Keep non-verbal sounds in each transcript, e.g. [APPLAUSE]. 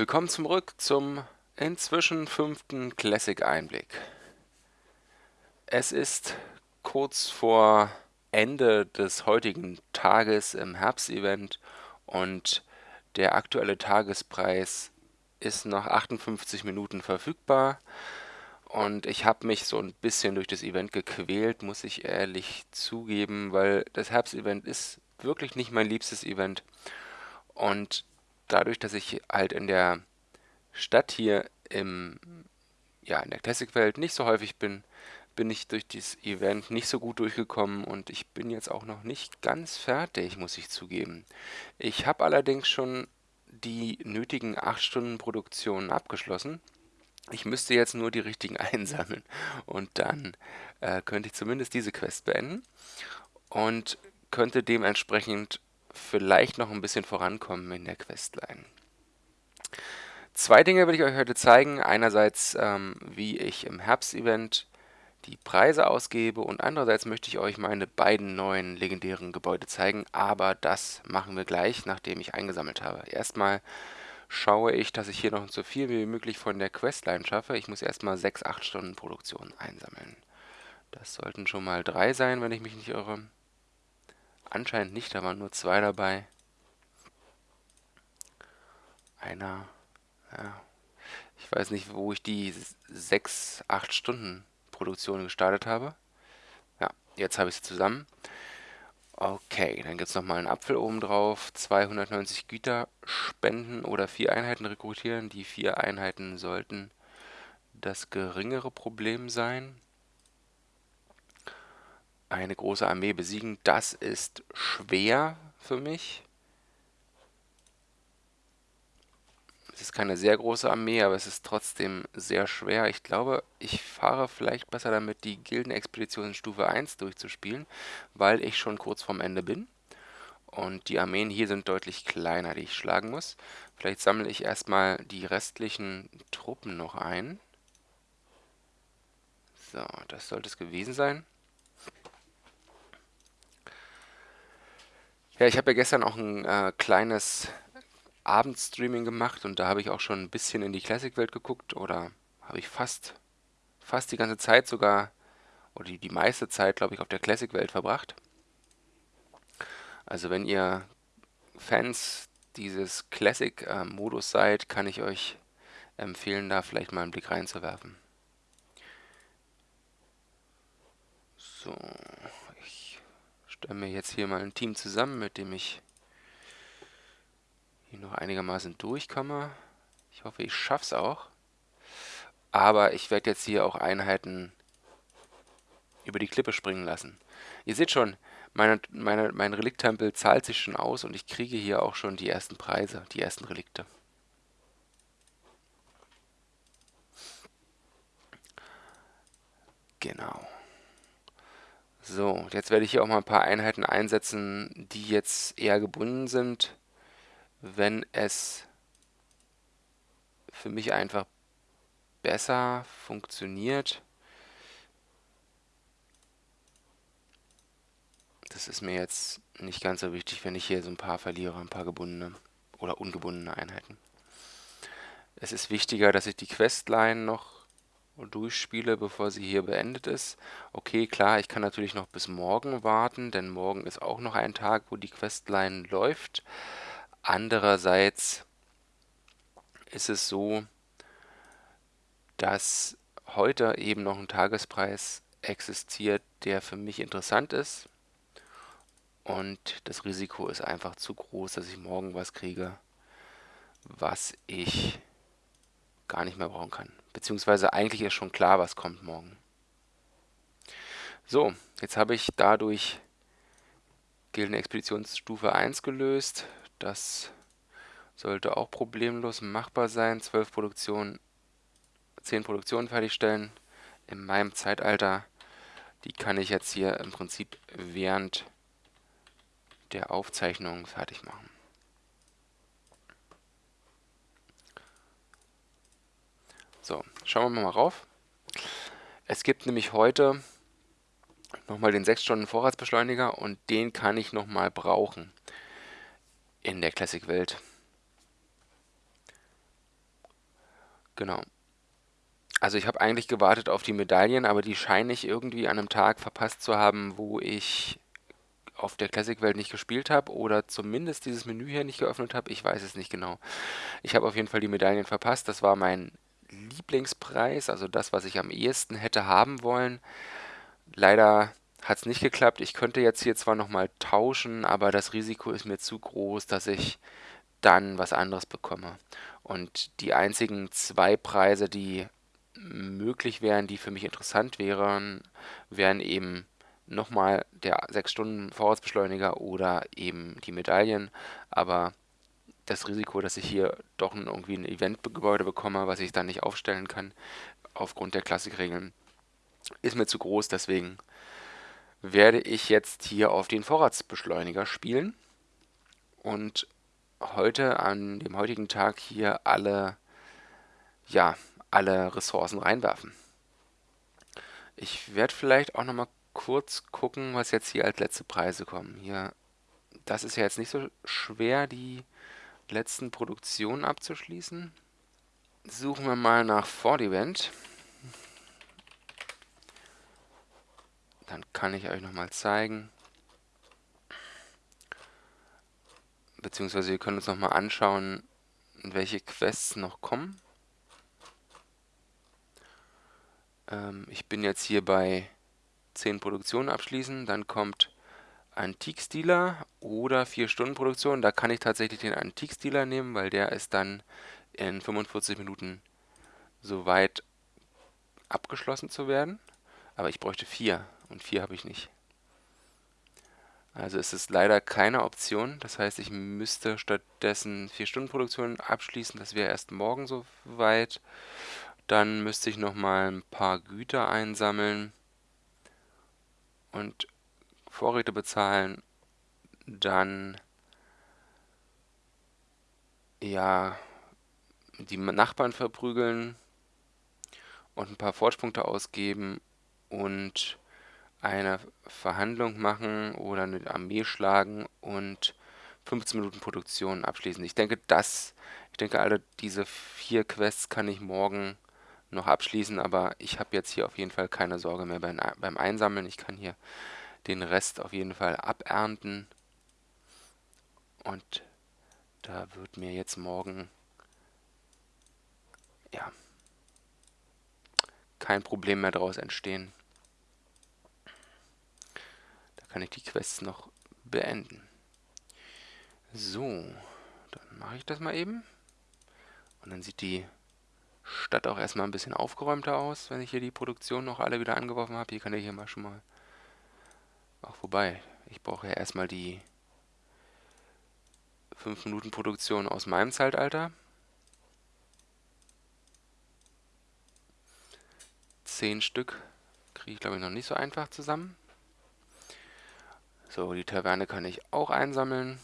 Willkommen zurück zum inzwischen fünften Classic-Einblick. Es ist kurz vor Ende des heutigen Tages im Herbstevent und der aktuelle Tagespreis ist noch 58 Minuten verfügbar. Und ich habe mich so ein bisschen durch das Event gequält, muss ich ehrlich zugeben, weil das Herbstevent ist wirklich nicht mein liebstes Event. Und dadurch, dass ich halt in der Stadt hier im, ja, in der Classic-Welt nicht so häufig bin, bin ich durch dieses Event nicht so gut durchgekommen und ich bin jetzt auch noch nicht ganz fertig, muss ich zugeben. Ich habe allerdings schon die nötigen 8 Stunden Produktion abgeschlossen. Ich müsste jetzt nur die richtigen [LAUGHS] einsammeln und dann äh, könnte ich zumindest diese Quest beenden und könnte dementsprechend vielleicht noch ein bisschen vorankommen in der Questline. Zwei Dinge will ich euch heute zeigen. Einerseits, ähm, wie ich im Herbstevent die Preise ausgebe und andererseits möchte ich euch meine beiden neuen legendären Gebäude zeigen, aber das machen wir gleich, nachdem ich eingesammelt habe. Erstmal schaue ich, dass ich hier noch so viel wie möglich von der Questline schaffe. Ich muss erstmal 6-8 Stunden Produktion einsammeln. Das sollten schon mal drei sein, wenn ich mich nicht irre. Anscheinend nicht, da waren nur zwei dabei. Einer, ja, ich weiß nicht, wo ich die 6, 8 Stunden Produktion gestartet habe. Ja, jetzt habe ich sie zusammen. Okay, dann gibt es nochmal einen Apfel oben drauf. 290 Güter spenden oder vier Einheiten rekrutieren. Die vier Einheiten sollten das geringere Problem sein eine große Armee besiegen, das ist schwer für mich. Es ist keine sehr große Armee, aber es ist trotzdem sehr schwer. Ich glaube, ich fahre vielleicht besser damit, die Gildenexpedition Stufe 1 durchzuspielen, weil ich schon kurz vorm Ende bin. Und die Armeen hier sind deutlich kleiner, die ich schlagen muss. Vielleicht sammle ich erstmal die restlichen Truppen noch ein. So, das sollte es gewesen sein. Ja, ich habe ja gestern auch ein äh, kleines Abendstreaming gemacht und da habe ich auch schon ein bisschen in die Classic-Welt geguckt oder habe ich fast, fast die ganze Zeit sogar, oder die, die meiste Zeit, glaube ich, auf der Classic-Welt verbracht. Also wenn ihr Fans dieses Classic-Modus äh, seid, kann ich euch empfehlen, da vielleicht mal einen Blick reinzuwerfen. So, stelle mir jetzt hier mal ein Team zusammen, mit dem ich hier noch einigermaßen durchkomme. Ich hoffe, ich schaffe es auch. Aber ich werde jetzt hier auch Einheiten über die Klippe springen lassen. Ihr seht schon, meine, meine, mein Relikttempel zahlt sich schon aus und ich kriege hier auch schon die ersten Preise, die ersten Relikte. Genau. So, jetzt werde ich hier auch mal ein paar Einheiten einsetzen, die jetzt eher gebunden sind, wenn es für mich einfach besser funktioniert. Das ist mir jetzt nicht ganz so wichtig, wenn ich hier so ein paar verliere, ein paar gebundene oder ungebundene Einheiten. Es ist wichtiger, dass ich die Questline noch durchspiele, bevor sie hier beendet ist. Okay, klar, ich kann natürlich noch bis morgen warten, denn morgen ist auch noch ein Tag, wo die Questline läuft. Andererseits ist es so, dass heute eben noch ein Tagespreis existiert, der für mich interessant ist. Und das Risiko ist einfach zu groß, dass ich morgen was kriege, was ich gar nicht mehr brauchen kann. Beziehungsweise eigentlich ist schon klar, was kommt morgen. So, jetzt habe ich dadurch Gildenexpeditionsstufe 1 gelöst. Das sollte auch problemlos machbar sein. 12 Produktionen, 10 Produktionen fertigstellen in meinem Zeitalter. Die kann ich jetzt hier im Prinzip während der Aufzeichnung fertig machen. So, schauen wir mal rauf. Es gibt nämlich heute nochmal den 6 Stunden Vorratsbeschleuniger und den kann ich nochmal brauchen in der Classic-Welt. Genau. Also ich habe eigentlich gewartet auf die Medaillen, aber die scheine ich irgendwie an einem Tag verpasst zu haben, wo ich auf der Classic-Welt nicht gespielt habe oder zumindest dieses Menü hier nicht geöffnet habe. Ich weiß es nicht genau. Ich habe auf jeden Fall die Medaillen verpasst. Das war mein Lieblingspreis, also das, was ich am ehesten hätte haben wollen. Leider hat es nicht geklappt. Ich könnte jetzt hier zwar nochmal tauschen, aber das Risiko ist mir zu groß, dass ich dann was anderes bekomme. Und die einzigen zwei Preise, die möglich wären, die für mich interessant wären, wären eben nochmal der 6-Stunden-Vorratsbeschleuniger oder eben die Medaillen. Aber das Risiko, dass ich hier doch irgendwie ein Eventgebäude bekomme, was ich dann nicht aufstellen kann, aufgrund der Klassikregeln, ist mir zu groß. Deswegen werde ich jetzt hier auf den Vorratsbeschleuniger spielen und heute, an dem heutigen Tag, hier alle, ja, alle Ressourcen reinwerfen. Ich werde vielleicht auch nochmal kurz gucken, was jetzt hier als letzte Preise kommen. Hier, das ist ja jetzt nicht so schwer, die letzten Produktionen abzuschließen. Suchen wir mal nach Ford Event. Dann kann ich euch nochmal zeigen. Beziehungsweise wir können uns nochmal anschauen, welche Quests noch kommen. Ähm, ich bin jetzt hier bei 10 Produktionen abschließen, dann kommt Antikstiler oder 4 Stunden Produktion. Da kann ich tatsächlich den Antikstiler nehmen, weil der ist dann in 45 Minuten soweit abgeschlossen zu werden. Aber ich bräuchte 4 und 4 habe ich nicht. Also ist es leider keine Option. Das heißt, ich müsste stattdessen 4 Stunden Produktion abschließen. Das wäre erst morgen soweit. Dann müsste ich nochmal ein paar Güter einsammeln und Vorräte bezahlen, dann ja die Nachbarn verprügeln und ein paar Fortschpunkte ausgeben und eine Verhandlung machen oder eine Armee schlagen und 15 Minuten Produktion abschließen. Ich denke, das, ich denke, alle diese vier Quests kann ich morgen noch abschließen, aber ich habe jetzt hier auf jeden Fall keine Sorge mehr beim, beim Einsammeln. Ich kann hier den Rest auf jeden Fall abernten. Und da wird mir jetzt morgen ja kein Problem mehr daraus entstehen. Da kann ich die Quests noch beenden. So, dann mache ich das mal eben. Und dann sieht die Stadt auch erstmal ein bisschen aufgeräumter aus, wenn ich hier die Produktion noch alle wieder angeworfen habe. Hier kann ich hier mal schon mal... Ach, wobei, ich brauche ja erstmal die 5 Minuten Produktion aus meinem Zeitalter. 10 Stück kriege ich, glaube ich, noch nicht so einfach zusammen. So, die Taverne kann ich auch einsammeln.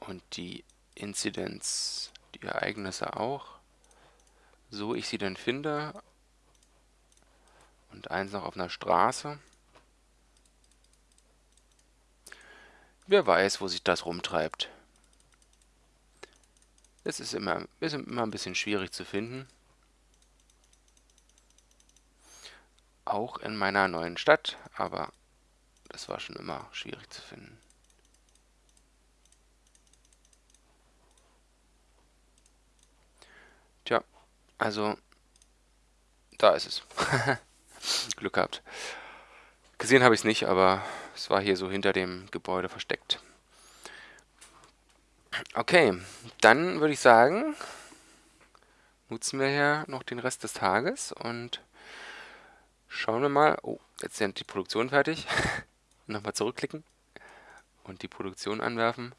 Und die Inzidenz, die Ereignisse auch, so ich sie denn finde. Und eins noch auf einer Straße. Wer weiß, wo sich das rumtreibt. Es ist immer, ist immer ein bisschen schwierig zu finden. Auch in meiner neuen Stadt, aber das war schon immer schwierig zu finden. Tja, also, da ist es. [LAUGHS] Glück gehabt. Gesehen habe ich es nicht, aber es war hier so hinter dem Gebäude versteckt. Okay, dann würde ich sagen, nutzen wir hier noch den Rest des Tages und schauen wir mal. Oh, jetzt sind die Produktion fertig. [LAUGHS] Nochmal zurückklicken und die Produktion anwerfen.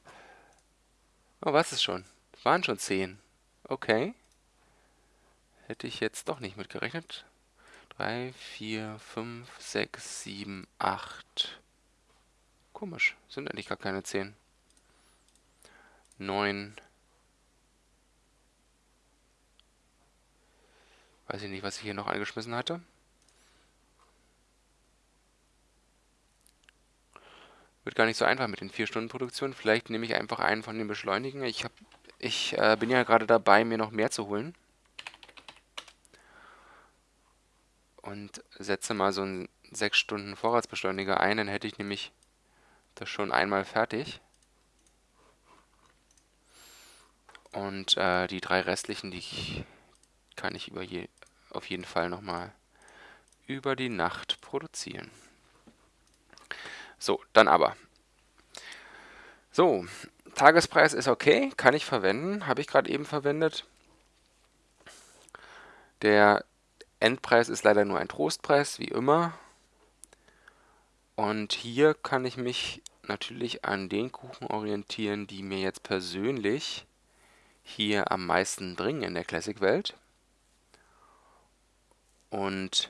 Oh, was ist schon? Waren schon 10. Okay. Hätte ich jetzt doch nicht mitgerechnet. 3, 4, 5, 6, 7, 8. Komisch, sind eigentlich gar keine 10. 9. Weiß ich nicht, was ich hier noch angeschmissen hatte. Wird gar nicht so einfach mit den 4 Stunden Produktionen. Vielleicht nehme ich einfach einen von den Beschleunigen. Ich habe Ich äh, bin ja gerade dabei, mir noch mehr zu holen. Und setze mal so einen 6 Stunden Vorratsbeschleuniger ein, dann hätte ich nämlich das schon einmal fertig. Und äh, die drei restlichen, die kann ich über je, auf jeden Fall nochmal über die Nacht produzieren. So, dann aber. So, Tagespreis ist okay, kann ich verwenden, habe ich gerade eben verwendet. Der Endpreis ist leider nur ein Trostpreis, wie immer. Und hier kann ich mich natürlich an den Kuchen orientieren, die mir jetzt persönlich hier am meisten bringen in der Classic-Welt. Und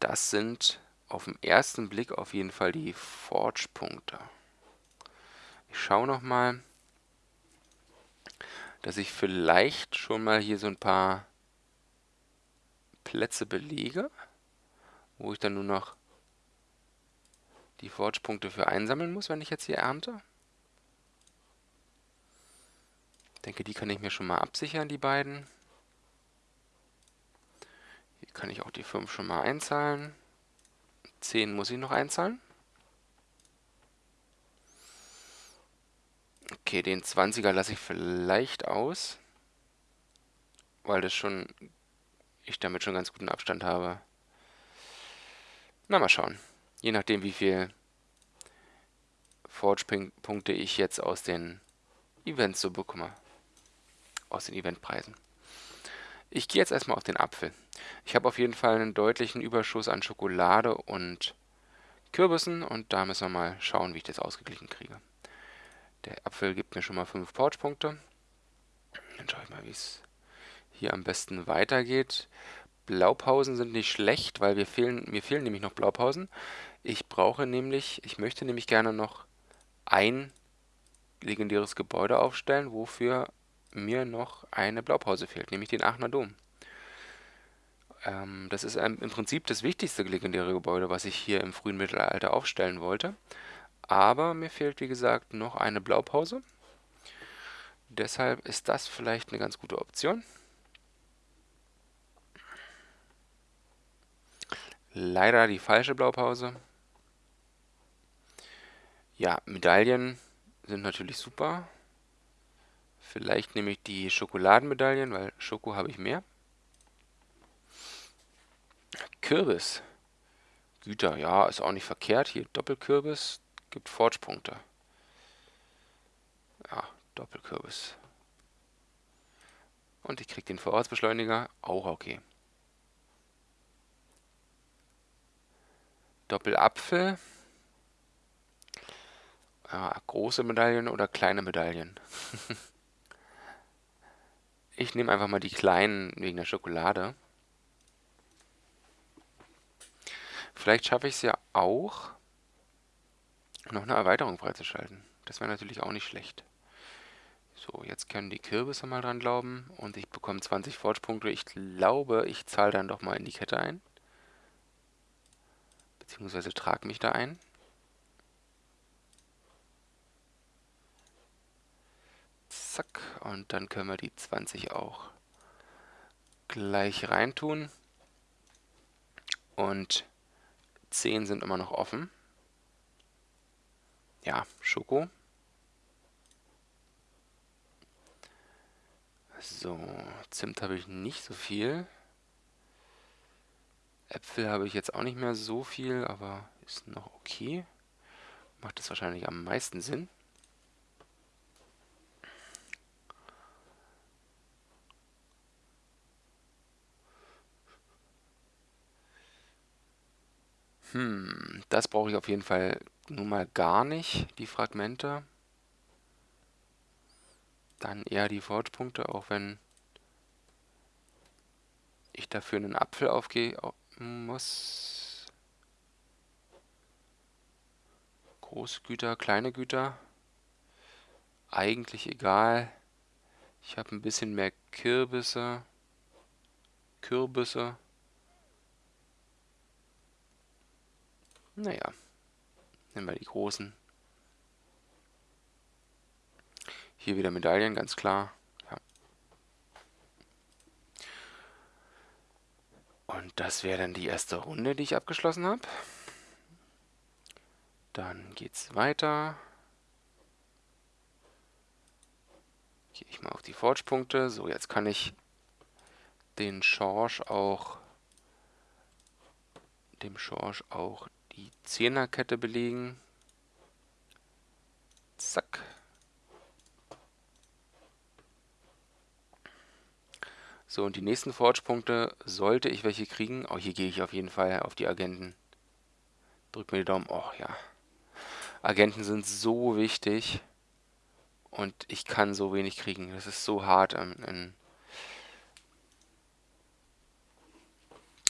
das sind auf den ersten Blick auf jeden Fall die Forge-Punkte. Ich schaue nochmal, dass ich vielleicht schon mal hier so ein paar Plätze belege, wo ich dann nur noch die Forge-Punkte für einsammeln muss, wenn ich jetzt hier ernte. Ich denke, die kann ich mir schon mal absichern, die beiden. Hier kann ich auch die 5 schon mal einzahlen. 10 muss ich noch einzahlen. Okay, den 20er lasse ich vielleicht aus, weil das schon ich damit schon ganz guten Abstand habe. Na, mal schauen. Je nachdem, wie viel Forge-Punkte ich jetzt aus den Events so bekomme. Aus den Eventpreisen. Ich gehe jetzt erstmal auf den Apfel. Ich habe auf jeden Fall einen deutlichen Überschuss an Schokolade und Kürbissen und da müssen wir mal schauen, wie ich das ausgeglichen kriege. Der Apfel gibt mir schon mal 5 Forge-Punkte. Dann schaue ich mal, wie es hier am besten weitergeht. Blaupausen sind nicht schlecht, weil wir fehlen, mir fehlen nämlich noch Blaupausen. Ich brauche nämlich, ich möchte nämlich gerne noch ein legendäres Gebäude aufstellen, wofür mir noch eine Blaupause fehlt, nämlich den Aachener Dom. Ähm, das ist im Prinzip das wichtigste legendäre Gebäude, was ich hier im frühen Mittelalter aufstellen wollte. Aber mir fehlt, wie gesagt, noch eine Blaupause. Deshalb ist das vielleicht eine ganz gute Option. Leider die falsche Blaupause. Ja, Medaillen sind natürlich super. Vielleicht nehme ich die Schokoladenmedaillen, weil Schoko habe ich mehr. Kürbis. Güter, ja, ist auch nicht verkehrt. Hier Doppelkürbis gibt Forge-Punkte. Ja, Doppelkürbis. Und ich kriege den Vorratsbeschleuniger, auch okay. Doppelapfel. Ja, große Medaillen oder kleine Medaillen. [LAUGHS] ich nehme einfach mal die kleinen wegen der Schokolade. Vielleicht schaffe ich es ja auch, noch eine Erweiterung freizuschalten. Das wäre natürlich auch nicht schlecht. So, jetzt können die Kürbisse mal dran glauben und ich bekomme 20 Forge-Punkte. Ich glaube, ich zahle dann doch mal in die Kette ein beziehungsweise trage mich da ein. Zack, und dann können wir die 20 auch gleich reintun. Und 10 sind immer noch offen. Ja, Schoko. So, Zimt habe ich nicht so viel. Äpfel habe ich jetzt auch nicht mehr so viel, aber ist noch okay. Macht das wahrscheinlich am meisten Sinn. Hm, das brauche ich auf jeden Fall nun mal gar nicht, die Fragmente. Dann eher die Forge-Punkte, auch wenn ich dafür einen Apfel aufgehe, muss große Güter, kleine Güter, eigentlich egal. Ich habe ein bisschen mehr Kürbisse, Kürbisse. Naja, nehmen wir die großen. Hier wieder Medaillen, ganz klar. Ja. Und das wäre dann die erste Runde, die ich abgeschlossen habe. Dann geht's weiter. Gehe ich mal auf die Forge-Punkte. So, jetzt kann ich den Schorsch auch dem Schorsch auch die Zehnerkette belegen. Zack. So, und die nächsten Forge-Punkte, sollte ich welche kriegen, oh, hier gehe ich auf jeden Fall auf die Agenten. Drück mir die Daumen. Oh ja. Agenten sind so wichtig. Und ich kann so wenig kriegen. Das ist so hart in, in,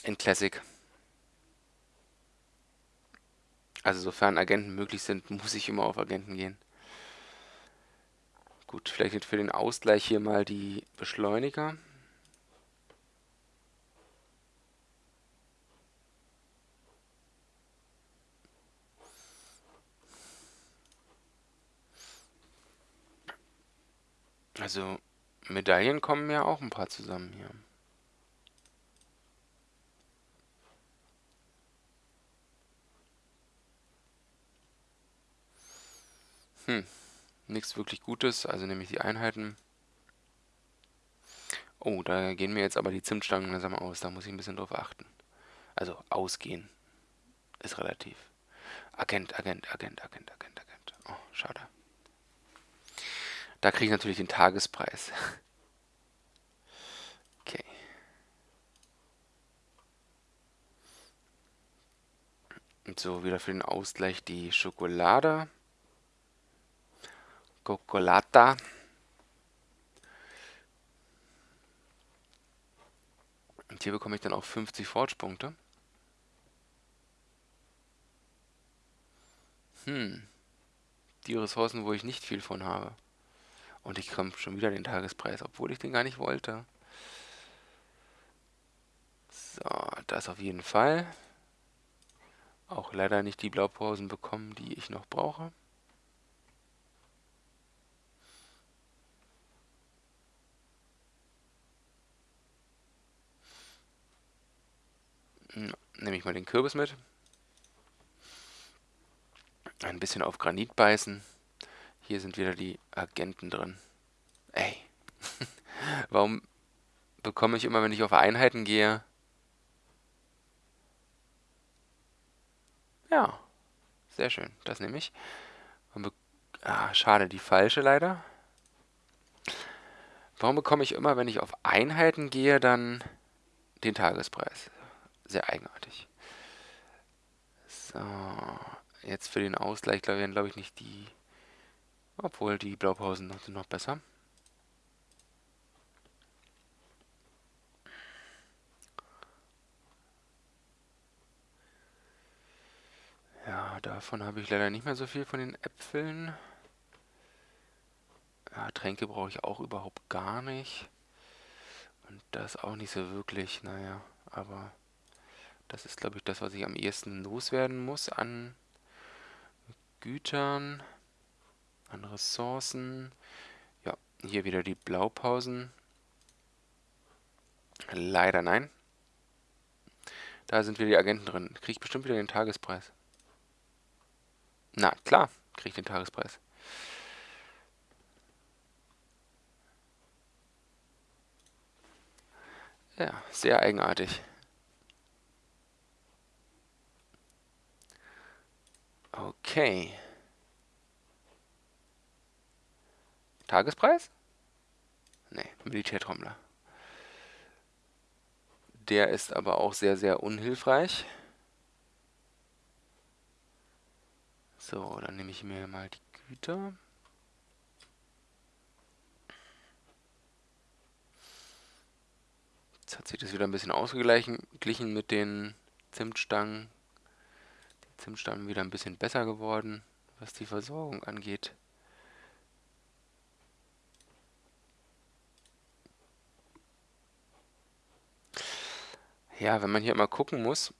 in Classic. Also sofern Agenten möglich sind, muss ich immer auf Agenten gehen. Gut, vielleicht für den Ausgleich hier mal die Beschleuniger. Also Medaillen kommen ja auch ein paar zusammen hier. Hm, nichts wirklich Gutes, also nehme ich die Einheiten. Oh, da gehen mir jetzt aber die Zimtstangen langsam aus, da muss ich ein bisschen drauf achten. Also ausgehen ist relativ. Agent, Agent, Agent, Agent, Agent, Agent. Oh, schade. Da kriege ich natürlich den Tagespreis. [LAUGHS] Okay. Und so, wieder für den Ausgleich die Schokolade. Coccolata. Und hier bekomme ich dann auch 50 Forge-Punkte. Hm. Die Ressourcen, wo ich nicht viel von habe. Und ich komme schon wieder den Tagespreis, obwohl ich den gar nicht wollte. So, das auf jeden Fall. Auch leider nicht die Blaupausen bekommen, die ich noch brauche. Nehme ich mal den Kürbis mit. Ein bisschen auf Granit beißen. Hier sind wieder die Agenten drin. Ey. [LAUGHS] Warum bekomme ich immer, wenn ich auf Einheiten gehe... Ja. Sehr schön. Das nehme ich. Ah, schade, die falsche leider. Warum bekomme ich immer, wenn ich auf Einheiten gehe, dann den Tagespreis? Sehr eigenartig. So. Jetzt für den Ausgleich, glaube ich, glaube ich nicht die obwohl, die Blaupausen sind noch besser. Ja, davon habe ich leider nicht mehr so viel von den Äpfeln. Ja, Tränke brauche ich auch überhaupt gar nicht. Und das auch nicht so wirklich, naja, aber das ist, glaube ich, das, was ich am ehesten loswerden muss an Gütern an Ressourcen. Ja, hier wieder die Blaupausen. Leider nein. Da sind wieder die Agenten drin. Kriege ich bestimmt wieder den Tagespreis. Na, klar, kriege ich den Tagespreis. Ja, sehr eigenartig. Okay. Tagespreis? Ne, Militärtrommler. Der ist aber auch sehr, sehr unhilfreich. So, dann nehme ich mir mal die Güter. Jetzt hat sich das wieder ein bisschen ausgeglichen mit den Zimtstangen. Die Zimtstangen wieder ein bisschen besser geworden, was die Versorgung angeht. Ja, wenn man hier immer gucken muss,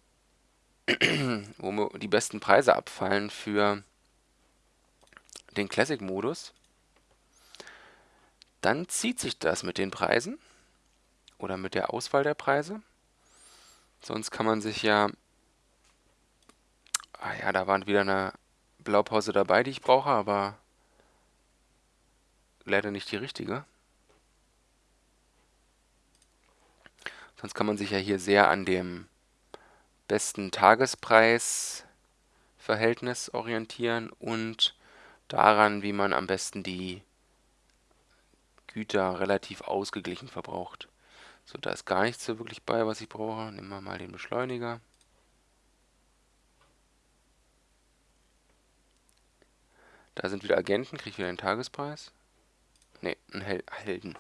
[CLEARS THROAT] wo die besten Preise abfallen für den Classic-Modus, dann zieht sich das mit den Preisen oder mit der Auswahl der Preise. Sonst kann man sich ja... Ah ja, da war wieder eine Blaupause dabei, die ich brauche, aber leider nicht die richtige. Sonst kann man sich ja hier sehr an dem besten Tagespreisverhältnis orientieren und daran, wie man am besten die Güter relativ ausgeglichen verbraucht. So, da ist gar nichts so wirklich bei, was ich brauche. Nehmen wir mal den Beschleuniger. Da sind wieder Agenten, kriege ich wieder einen Tagespreis. Ne, einen Hel Helden.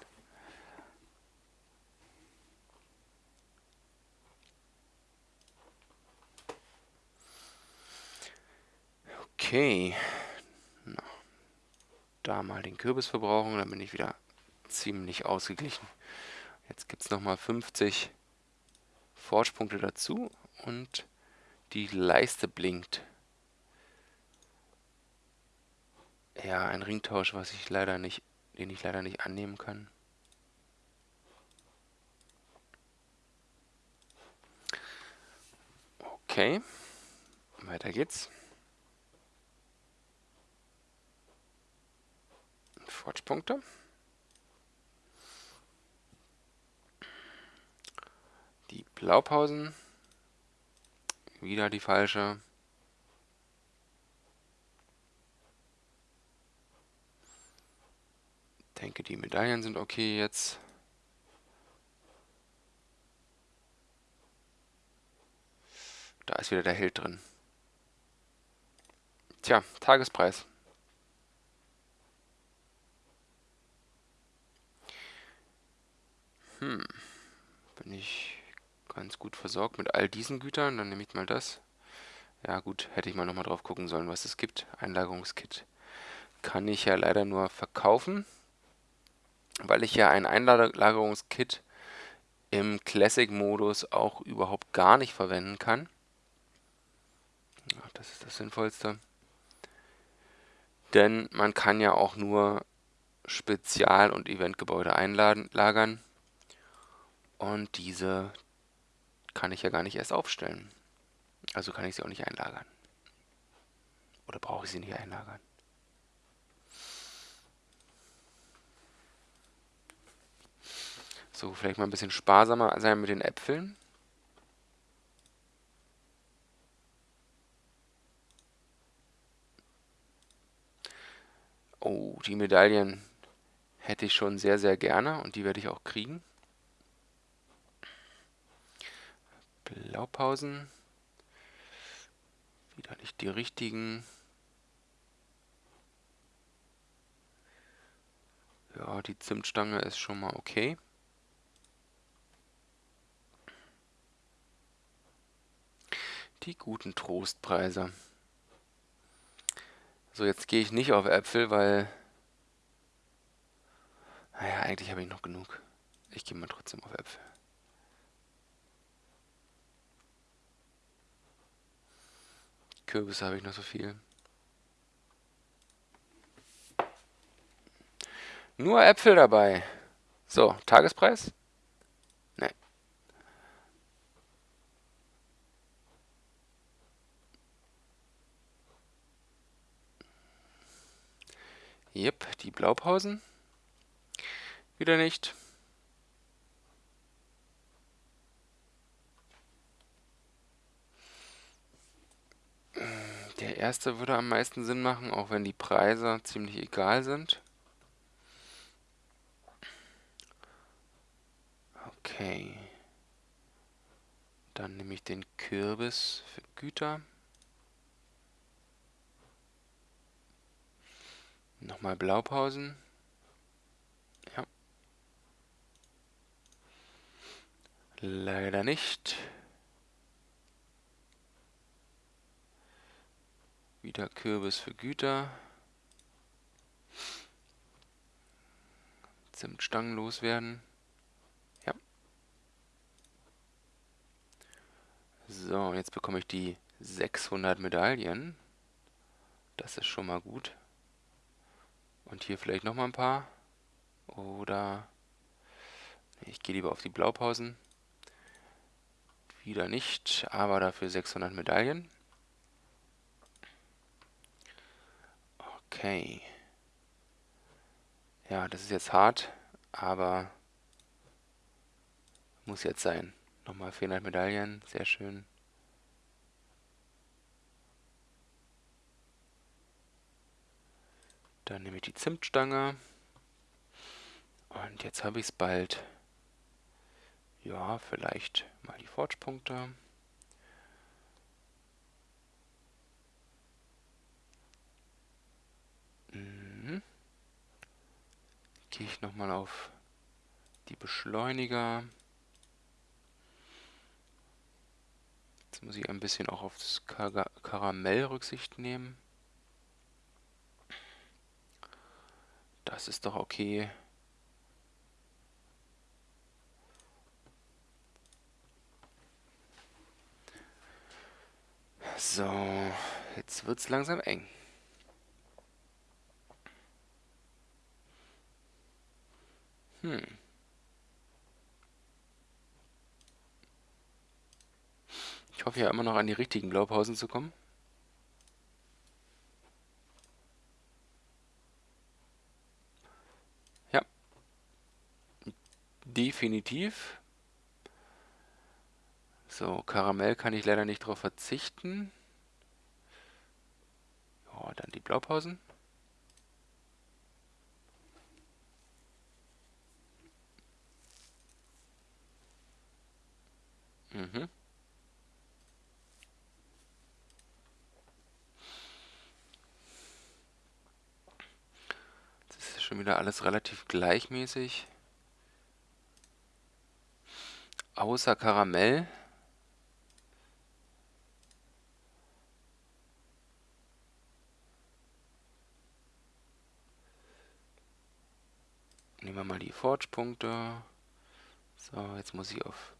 Okay. Na, da mal den Kürbis verbrauchen, dann bin ich wieder ziemlich ausgeglichen. Jetzt gibt es nochmal 50 Forge-Punkte dazu und die Leiste blinkt. Ja, ein Ringtausch, was ich leider nicht, den ich leider nicht annehmen kann. Okay, weiter geht's. Forge-Punkte. Die Blaupausen. Wieder die falsche. denke, die Medaillen sind okay jetzt. Da ist wieder der Held drin. Tja, Tagespreis. Hm, bin ich ganz gut versorgt mit all diesen Gütern. Dann nehme ich mal das. Ja gut, hätte ich mal nochmal drauf gucken sollen, was es gibt. Einlagerungskit kann ich ja leider nur verkaufen weil ich ja ein Einlagerungskit im Classic-Modus auch überhaupt gar nicht verwenden kann. das ist das Sinnvollste. Denn man kann ja auch nur Spezial- und Eventgebäude einlagern. Und diese kann ich ja gar nicht erst aufstellen. Also kann ich sie auch nicht einlagern. Oder brauche ich sie nicht einlagern? So, vielleicht mal ein bisschen sparsamer sein mit den Äpfeln. Oh, die Medaillen hätte ich schon sehr, sehr gerne und die werde ich auch kriegen. Blaupausen. Wieder nicht die richtigen. Ja, die Zimtstange ist schon mal okay. Die guten Trostpreise. So, jetzt gehe ich nicht auf Äpfel, weil... Naja, eigentlich habe ich noch genug. Ich gehe mal trotzdem auf Äpfel. Kürbisse habe ich noch so viel. Nur Äpfel dabei. So, Tagespreis? Jep, die Blaupausen. Wieder nicht. Der erste würde am meisten Sinn machen, auch wenn die Preise ziemlich egal sind. Okay. Dann nehme ich den Kürbis für Güter. Nochmal Blaupausen. Ja. Leider nicht. Wieder Kürbis für Güter. Zimtstangen loswerden. Ja. So, jetzt bekomme ich die 600 Medaillen. Das ist schon mal gut. Und hier vielleicht nochmal ein paar. Oder ich gehe lieber auf die Blaupausen. Wieder nicht, aber dafür 600 Medaillen. Okay. Ja, das ist jetzt hart, aber muss jetzt sein. Nochmal 400 Medaillen, sehr schön. Dann nehme ich die Zimtstange. Und jetzt habe ich es bald. Ja, vielleicht mal die Forge-Punkte. Gehe ich nochmal auf die Beschleuniger. Jetzt muss ich ein bisschen auch auf das Kar Karamell Rücksicht nehmen. Das ist doch okay. So, jetzt wird es langsam eng. Hm. Ich hoffe ja immer noch an die richtigen Blaupausen zu kommen. Ja. Definitiv. So, Karamell kann ich leider nicht drauf verzichten. Ja, dann die Blaupausen. Mhm. Das ist schon wieder alles relativ gleichmäßig. Außer Karamell. Nehmen wir mal die Forge-Punkte. So, jetzt muss ich auf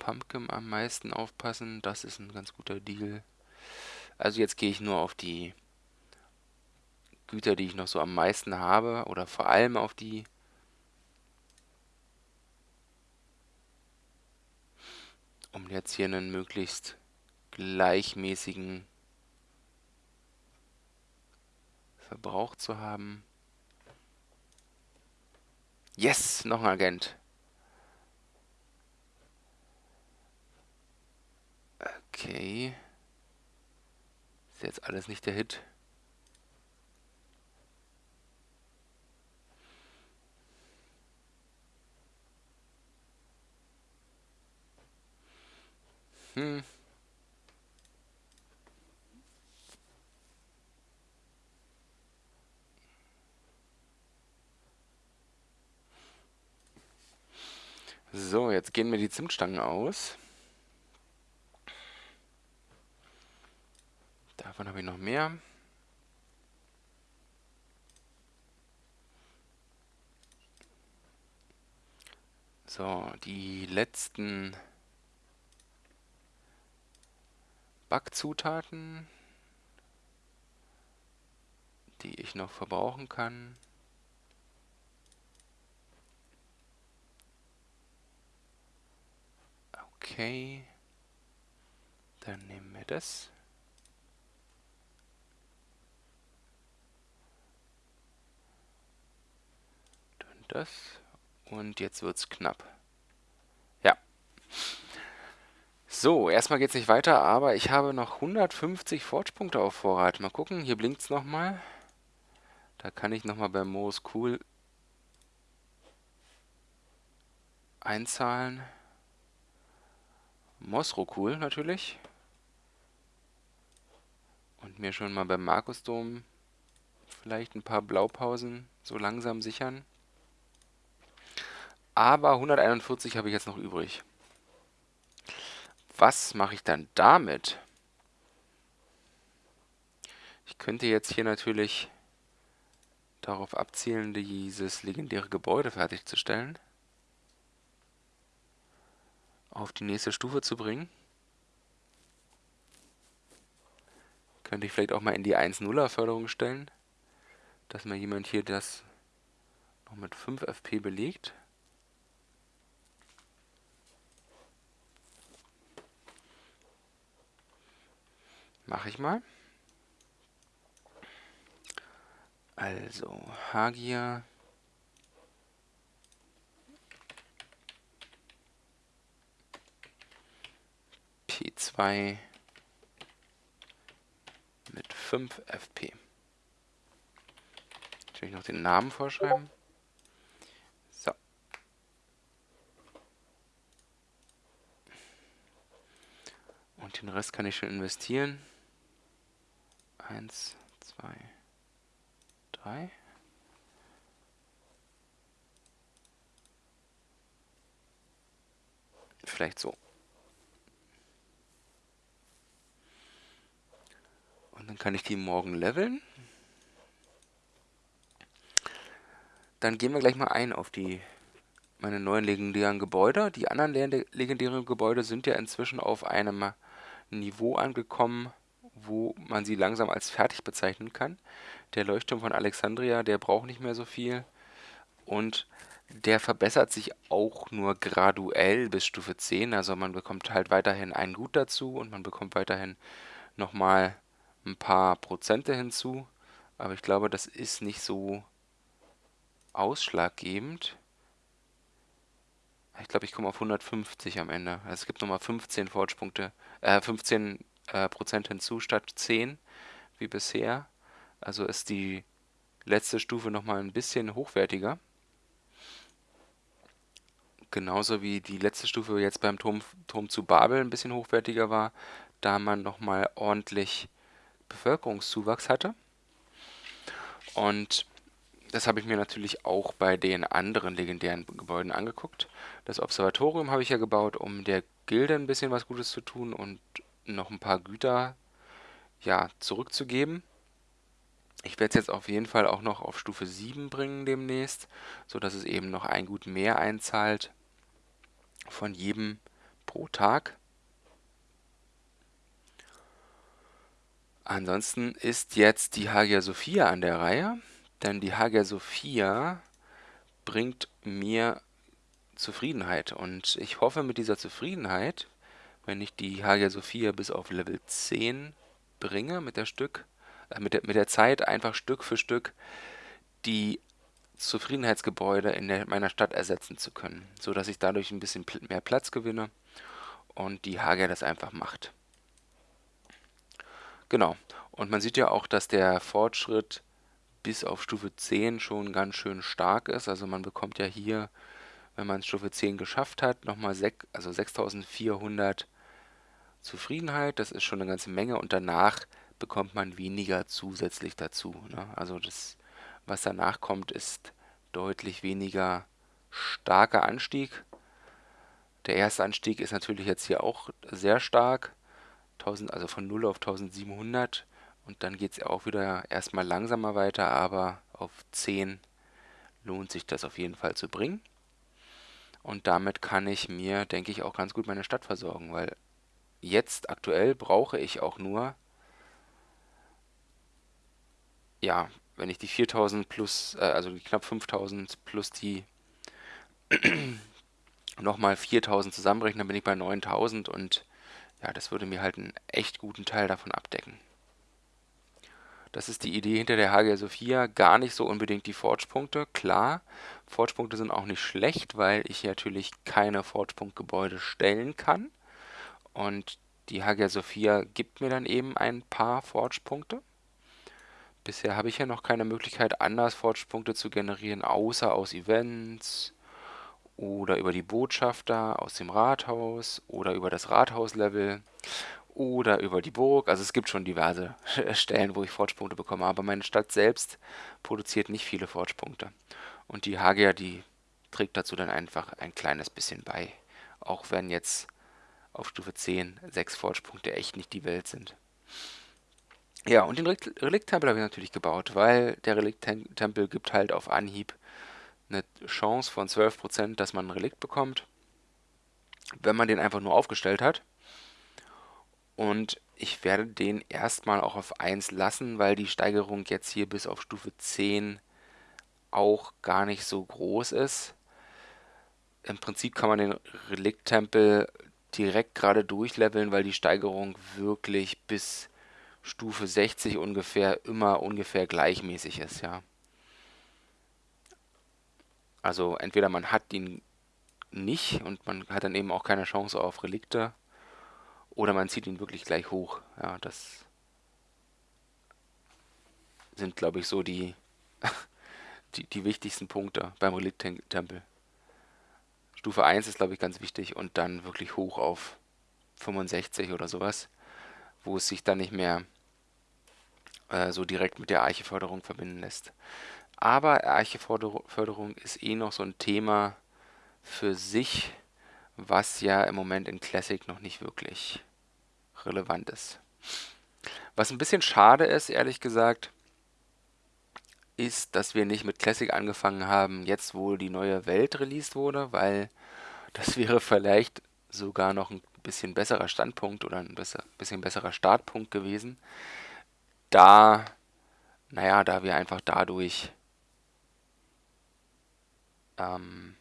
Pumpkin am meisten aufpassen. Das ist ein ganz guter Deal. Also jetzt gehe ich nur auf die Güter, die ich noch so am meisten habe. Oder vor allem auf die. Um jetzt hier einen möglichst gleichmäßigen Verbrauch zu haben. Yes, noch ein Agent. Okay. Ist jetzt alles nicht der Hit. Hm. So, jetzt gehen mir die Zimtstangen aus. Davon habe ich noch mehr. So, die letzten Backzutaten, die ich noch verbrauchen kann. Okay. Dann nehmen wir das. Dann das. Und jetzt wird's knapp. Ja. So, erstmal geht's nicht weiter, aber ich habe noch 150 Forge-Punkte auf Vorrat. Mal gucken, hier blinkt's nochmal. Da kann ich nochmal bei Moos Cool einzahlen. Mosrokul natürlich. Und mir schon mal beim Markusdom vielleicht ein paar Blaupausen so langsam sichern. Aber 141 habe ich jetzt noch übrig. Was mache ich dann damit? Ich könnte jetzt hier natürlich darauf abzielen, dieses legendäre Gebäude fertigzustellen auf die nächste Stufe zu bringen. Könnte ich vielleicht auch mal in die 1-0er Förderung stellen, dass mir jemand hier das noch mit 5 FP belegt. Mache ich mal. Also, Hagia. P2 mit 5 FP. Natürlich noch den Namen vorschreiben. So. Und den Rest kann ich schon investieren. Eins, zwei, drei. Vielleicht so. Und dann kann ich die morgen leveln. Dann gehen wir gleich mal ein auf die meine neuen legendären Gebäude. Die anderen legendären Gebäude sind ja inzwischen auf einem Niveau angekommen, wo man sie langsam als fertig bezeichnen kann. Der Leuchtturm von Alexandria, der braucht nicht mehr so viel. Und der verbessert sich auch nur graduell bis Stufe 10. Also man bekommt halt weiterhin ein Gut dazu und man bekommt weiterhin nochmal ein paar Prozente hinzu. Aber ich glaube, das ist nicht so ausschlaggebend. Ich glaube, ich komme auf 150 am Ende. Also es gibt nochmal 15 Forge-Punkte, äh, 15 äh, Prozent hinzu statt 10 wie bisher. Also ist die letzte Stufe nochmal ein bisschen hochwertiger. Genauso wie die letzte Stufe jetzt beim Turm, Turm zu Babel ein bisschen hochwertiger war, da man nochmal ordentlich Bevölkerungszuwachs hatte. Und das habe ich mir natürlich auch bei den anderen legendären Gebäuden angeguckt. Das Observatorium habe ich ja gebaut, um der Gilde ein bisschen was Gutes zu tun und noch ein paar Güter ja, zurückzugeben. Ich werde es jetzt auf jeden Fall auch noch auf Stufe 7 bringen demnächst, sodass es eben noch ein Gut mehr einzahlt von jedem pro Tag. Ansonsten ist jetzt die Hagia Sophia an der Reihe, denn die Hagia Sophia bringt mir Zufriedenheit und ich hoffe mit dieser Zufriedenheit wenn ich die Hagia Sophia bis auf Level 10 bringe mit der Stück, äh, mit, der, mit der Zeit einfach Stück für Stück die Zufriedenheitsgebäude in der, meiner Stadt ersetzen zu können, so dass ich dadurch ein bisschen mehr Platz gewinne und die Hagia das einfach macht. Genau. Und man sieht ja auch, dass der Fortschritt bis auf Stufe 10 schon ganz schön stark ist. Also man bekommt ja hier wenn man Stufe 10 geschafft hat, nochmal sech, also 6400 Zufriedenheit. Das ist schon eine ganze Menge und danach bekommt man weniger zusätzlich dazu. Ne? Also das, was danach kommt, ist deutlich weniger starker Anstieg. Der erste Anstieg ist natürlich jetzt hier auch sehr stark. 1000, also von 0 auf 1700 und dann geht es auch wieder erstmal langsamer weiter, aber auf 10 lohnt sich das auf jeden Fall zu bringen. Und damit kann ich mir, denke ich, auch ganz gut meine Stadt versorgen, weil jetzt aktuell brauche ich auch nur, ja, wenn ich die 4000 plus, äh, also die knapp 5000 plus die [CLEARS THROAT] nochmal 4000 zusammenrechne, dann bin ich bei 9000 und ja, das würde mir halt einen echt guten Teil davon abdecken. Das ist die Idee hinter der Hagia Sophia. Gar nicht so unbedingt die Forge-Punkte. Klar, Forge-Punkte sind auch nicht schlecht, weil ich natürlich keine Forge-Punkt-Gebäude stellen kann. Und die Hagia Sophia gibt mir dann eben ein paar Forge-Punkte. Bisher habe ich ja noch keine Möglichkeit, anders Forge-Punkte zu generieren, außer aus Events oder über die Botschafter aus dem Rathaus oder über das Rathauslevel oder über die Burg. Also es gibt schon diverse [LAUGHS] Stellen, wo ich Forge-Punkte bekomme, aber meine Stadt selbst produziert nicht viele Forge-Punkte. Und die Hagia, die trägt dazu dann einfach ein kleines bisschen bei. Auch wenn jetzt auf Stufe 10 sechs Forge-Punkte echt nicht die Welt sind. Ja, und den Relikt-Tempel habe ich natürlich gebaut, weil der Relikt-Tempel gibt halt auf Anhieb eine Chance von 12%, dass man ein Relikt bekommt, wenn man den einfach nur aufgestellt hat. Und ich werde den erstmal auch auf 1 lassen, weil die Steigerung jetzt hier bis auf Stufe 10 auch gar nicht so groß ist. Im Prinzip kann man den Relikt-Tempel direkt gerade durchleveln, weil die Steigerung wirklich bis Stufe 60 ungefähr immer ungefähr gleichmäßig ist, ja. Also entweder man hat ihn nicht und man hat dann eben auch keine Chance auf Relikte oder man zieht ihn wirklich gleich hoch. Ja, das sind, glaube ich, so die, [LAUGHS] die, die wichtigsten Punkte beim Relikt-Tempel. Stufe 1 ist, glaube ich, ganz wichtig und dann wirklich hoch auf 65 oder sowas, wo es sich dann nicht mehr äh, so direkt mit der Archeförderung verbinden lässt. Aber Archeförderung ist eh noch so ein Thema für sich, was ja im Moment in Classic noch nicht wirklich relevant ist. Was ein bisschen schade ist, ehrlich gesagt, ist, dass wir nicht mit Classic angefangen haben, jetzt wo die neue Welt released wurde, weil das [LAUGHS] wäre vielleicht sogar noch ein bisschen besserer Standpunkt oder ein bisschen besserer Startpunkt gewesen. Da, naja, da wir einfach dadurch ähm,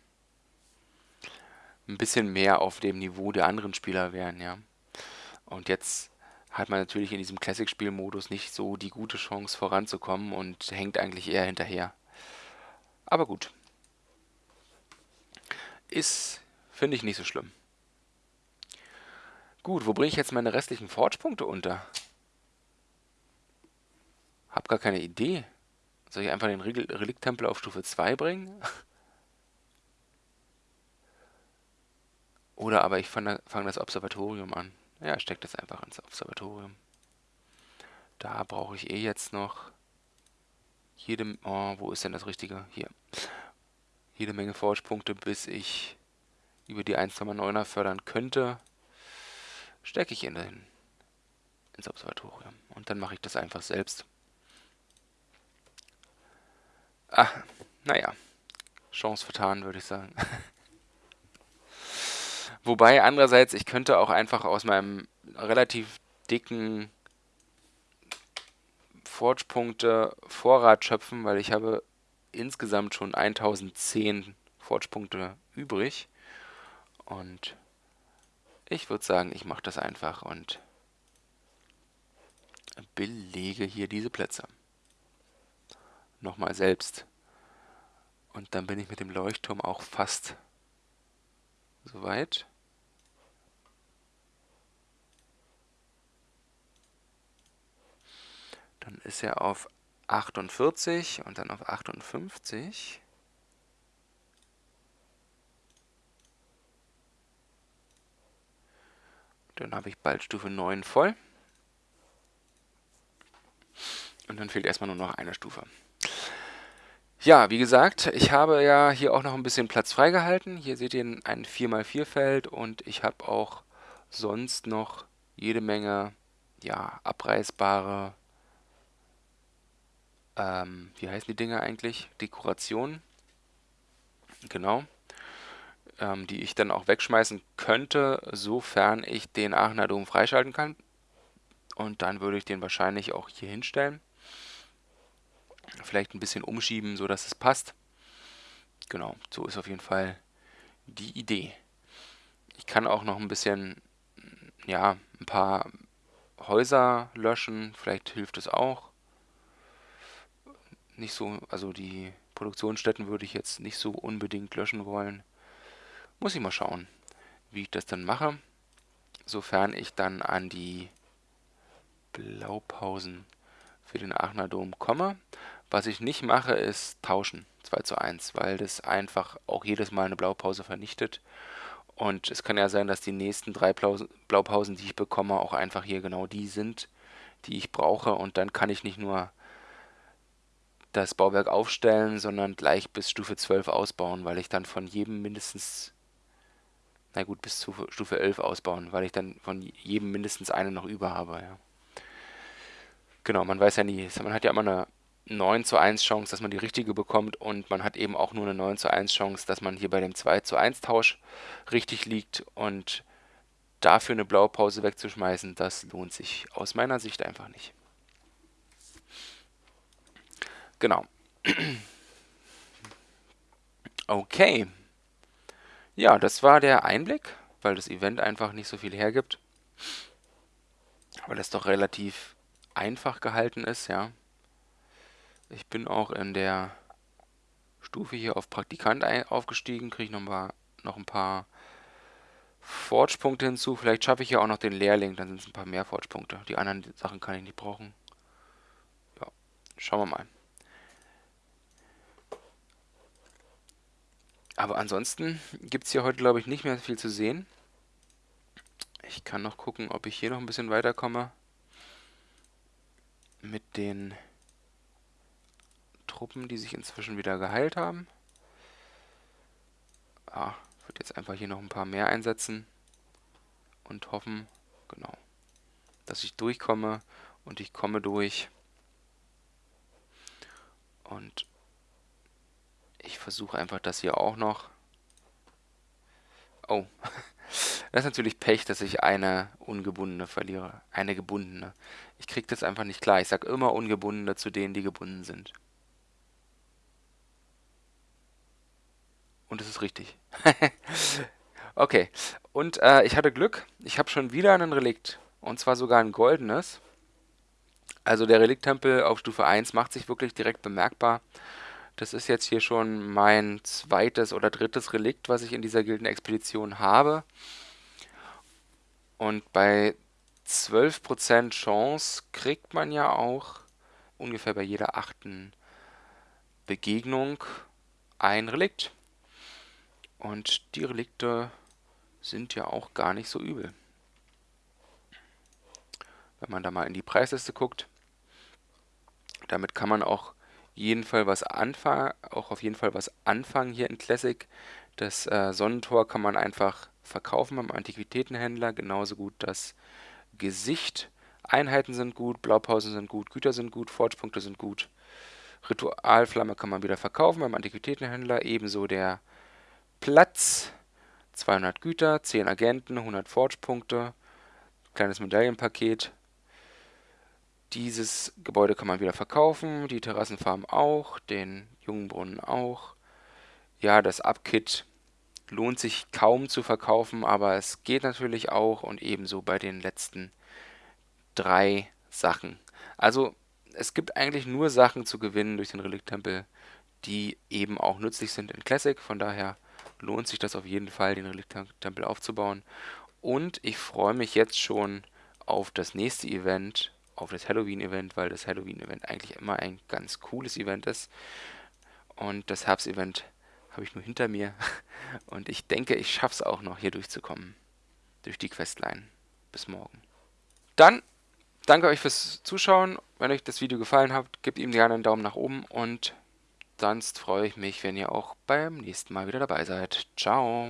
ein bisschen mehr auf dem Niveau der anderen Spieler wären, ja. Und jetzt hat man natürlich in diesem Classic-Spielmodus nicht so die gute Chance voranzukommen und hängt eigentlich eher hinterher. Aber gut. Ist, finde ich, nicht so schlimm. Gut, wo bringe ich jetzt meine restlichen Forge-Punkte unter? Hab gar keine Idee. Soll ich einfach den Relikt-Tempel auf Stufe 2 bringen? [LAUGHS] Oder aber ich fange fang das Observatorium an. Ja, steckt das einfach ins Observatorium. Da brauche ich eh jetzt noch jede... Oh, wo ist denn das Richtige? Hier. Jede Menge Forge-Punkte, bis ich über die 1,9er fördern könnte. Stecke ich in den, ins Observatorium. Und dann mache ich das einfach selbst. Ah, naja. Chance vertan, würde ich sagen. [LAUGHS] Wobei andererseits, ich könnte auch einfach aus meinem relativ dicken Forge-Punkte Vorrat schöpfen, weil ich habe insgesamt schon 1010 Forge-Punkte übrig. Und ich würde sagen, ich mache das einfach und belege hier diese Plätze. Nochmal selbst. Und dann bin ich mit dem Leuchtturm auch fast Soweit. Dann ist er auf 48 und dann auf 58. Dann habe ich bald Stufe 9 voll. Und dann fehlt erstmal nur noch eine Stufe. Ja, wie gesagt, ich habe ja hier auch noch ein bisschen Platz freigehalten. Hier seht ihr ein 4x4 Feld und ich habe auch sonst noch jede Menge ja, abreißbare, ähm, wie heißen die Dinger eigentlich? Dekorationen. Genau. Ähm, die ich dann auch wegschmeißen könnte, sofern ich den Aachener Dom freischalten kann. Und dann würde ich den wahrscheinlich auch hier hinstellen. Vielleicht ein bisschen umschieben, so dass es passt. Genau, so ist auf jeden Fall die Idee. Ich kann auch noch ein bisschen, ja, ein paar Häuser löschen. Vielleicht hilft es auch. Nicht so, also die Produktionsstätten würde ich jetzt nicht so unbedingt löschen wollen. Muss ich mal schauen, wie ich das dann mache. Sofern ich dann an die Blaupausen für den Aachener Dom komme. Was ich nicht mache, ist tauschen 2 zu 1, weil das einfach auch jedes Mal eine Blaupause vernichtet. Und es kann ja sein, dass die nächsten drei Blaupausen, die ich bekomme, auch einfach hier genau die sind, die ich brauche. Und dann kann ich nicht nur das Bauwerk aufstellen, sondern gleich bis Stufe 12 ausbauen, weil ich dann von jedem mindestens, na gut, bis zu Stufe 11 ausbauen, weil ich dann von jedem mindestens eine noch über habe, ja. Genau, man weiß ja nie, man hat ja immer eine 9 zu 1 Chance, dass man die richtige bekommt und man hat eben auch nur eine 9 zu 1 Chance, dass man hier bei dem 2 zu 1 Tausch richtig liegt und dafür eine Blaupause wegzuschmeißen, das lohnt sich aus meiner Sicht einfach nicht. Genau. Okay. Ja, das war der Einblick, weil das Event einfach nicht so viel hergibt. Weil es doch relativ einfach gehalten ist, ja. Ich bin auch in der Stufe hier auf Praktikant aufgestiegen, kriege noch, noch ein paar Forge-Punkte hinzu. Vielleicht schaffe ich ja auch noch den Lehrling, dann sind es ein paar mehr Forge-Punkte. Die anderen Sachen kann ich nicht brauchen. Ja, schauen wir mal. Aber ansonsten gibt es hier heute, glaube ich, nicht mehr viel zu sehen. Ich kann noch gucken, ob ich hier noch ein bisschen weiterkomme. Mit den Truppen, die sich inzwischen wieder geheilt haben. Ah, ich würde jetzt einfach hier noch ein paar mehr einsetzen. Und hoffen, genau, dass ich durchkomme. Und ich komme durch. Und ich versuche einfach das hier auch noch. Oh, [LAUGHS] das ist natürlich Pech, dass ich eine ungebundene verliere. Eine gebundene. Ich kriege das einfach nicht klar. Ich sage immer ungebundene zu denen, die gebunden sind. Und es ist richtig. [LAUGHS] okay, und äh, ich hatte Glück. Ich habe schon wieder einen Relikt. Und zwar sogar ein goldenes. Also der Relikttempel auf Stufe 1 macht sich wirklich direkt bemerkbar. Das ist jetzt hier schon mein zweites oder drittes Relikt, was ich in dieser Gildenexpedition habe. Und bei 12% Chance kriegt man ja auch ungefähr bei jeder achten Begegnung ein Relikt. Und die Relikte sind ja auch gar nicht so übel. Wenn man da mal in die Preisliste guckt, damit kann man auch jeden Fall was anfangen, auch auf jeden Fall was anfangen hier in Classic. Das äh, Sonnentor kann man einfach verkaufen beim Antiquitätenhändler, genauso gut das Gesicht. Einheiten sind gut, Blaupausen sind gut, Güter sind gut, Forge-Punkte sind gut. Ritualflamme kann man wieder verkaufen beim Antiquitätenhändler, ebenso der Platz. 200 Güter, 10 Agenten, 100 Forge-Punkte, kleines Medaillenpaket, dieses Gebäude kann man wieder verkaufen, die Terrassenfarm auch, den Jungbrunnen auch. Ja, das Upkit lohnt sich kaum zu verkaufen, aber es geht natürlich auch und ebenso bei den letzten drei Sachen. Also es gibt eigentlich nur Sachen zu gewinnen durch den Relikttempel, die eben auch nützlich sind in Classic. Von daher lohnt sich das auf jeden Fall, den Relikttempel aufzubauen. Und ich freue mich jetzt schon auf das nächste Event, auf das Halloween-Event, weil das Halloween-Event eigentlich immer ein ganz cooles Event ist. Und das Herbst-Event habe ich nur hinter mir. [LAUGHS] Und ich denke, ich schaffe es auch noch, hier durchzukommen. Durch die Questline. Bis morgen. Dann danke euch fürs Zuschauen. Wenn euch das Video gefallen hat, gebt ihm gerne einen Daumen nach oben. Und sonst freue ich mich, wenn ihr auch beim nächsten Mal wieder dabei seid. Ciao.